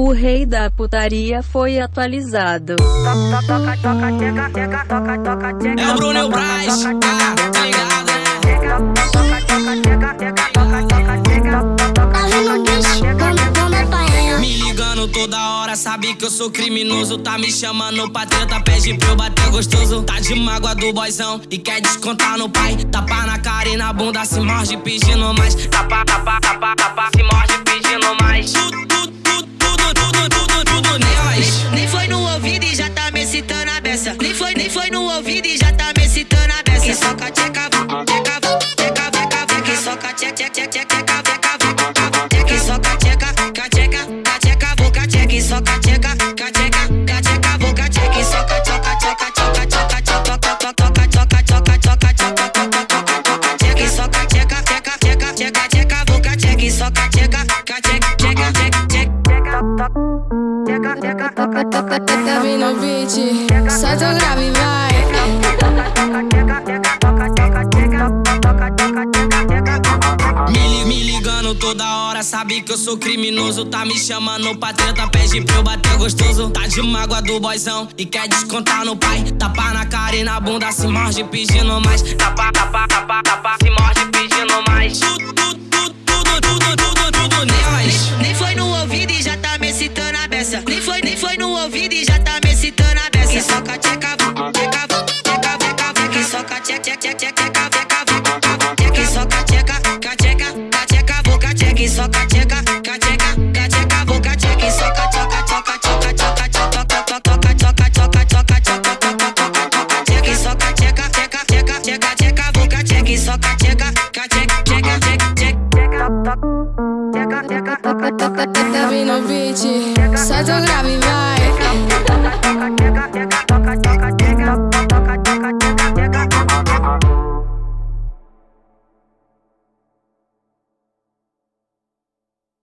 O rei da putaria foi atualizado. É o Bruno o Braz, ah, tá ligado, né? Me ligando toda hora, sabe que eu sou criminoso. Tá me chamando pra treta, pede pra eu bater gostoso. Tá de mágoa do boizão e quer descontar no pai. Tapa na cara e na bunda, se morde pedindo mais. Tapa, tapa, tapa, tapa, se morde pedindo mais. Foi, no ouvido e já tá me citando a beça. Que soca, tcheca, tcheca, tcheca, tcheca, tcheca, que soca, tcheca, tcheca, tcheca, tcheca, tcheca, tcheca, que soca, tcheca, tcheca, tcheca, boca, tcheca, soca, tcheca, tcheca, tcheca, boca, tcheca, soca, tchoca, tchoca, tchoca, tchoca, tchoca, tchoca, tchoca, tcheca, soca, tcheca, tcheca, tcheca, tcheca, tcheca, tcheca, tcheca, tcheca, tcheca, tcheca, Toca, toca, toca, vem no beat. Solta o grave vai. Me ligando toda hora, sabe que eu sou criminoso. Tá me chamando pra treta, pede pra eu bater gostoso. Tá de mágoa do boizão e quer descontar no pai. Tapa na cara e na bunda, se morde pedindo mais. Tapa, tapa, tapa, no ouvido e já tá me citando a beça. Que soca, tcheca, tcheca, tcheca, tcheca, que soca, tcheca, tcheca, tcheca, tcheca, tcheca, que soca, tcheca, tcheca, tcheca, boca, tcheca, que soca, tcheca, tcheca, tcheca, boca, tcheca, que soca, tchoca, tchoca, tchoca, tchoca, tchoca, tchoca, tchoca, tchoca, tchoca, tchoca, tchoca, tcheca, que soca, tcheca, tcheca, tcheca, tcheca, tcheca, boca, tcheca, que soca, tcheca, tcheca, tcheca, tcheca, Toca, toca, toca, vem no beat. Solta o grave e vai.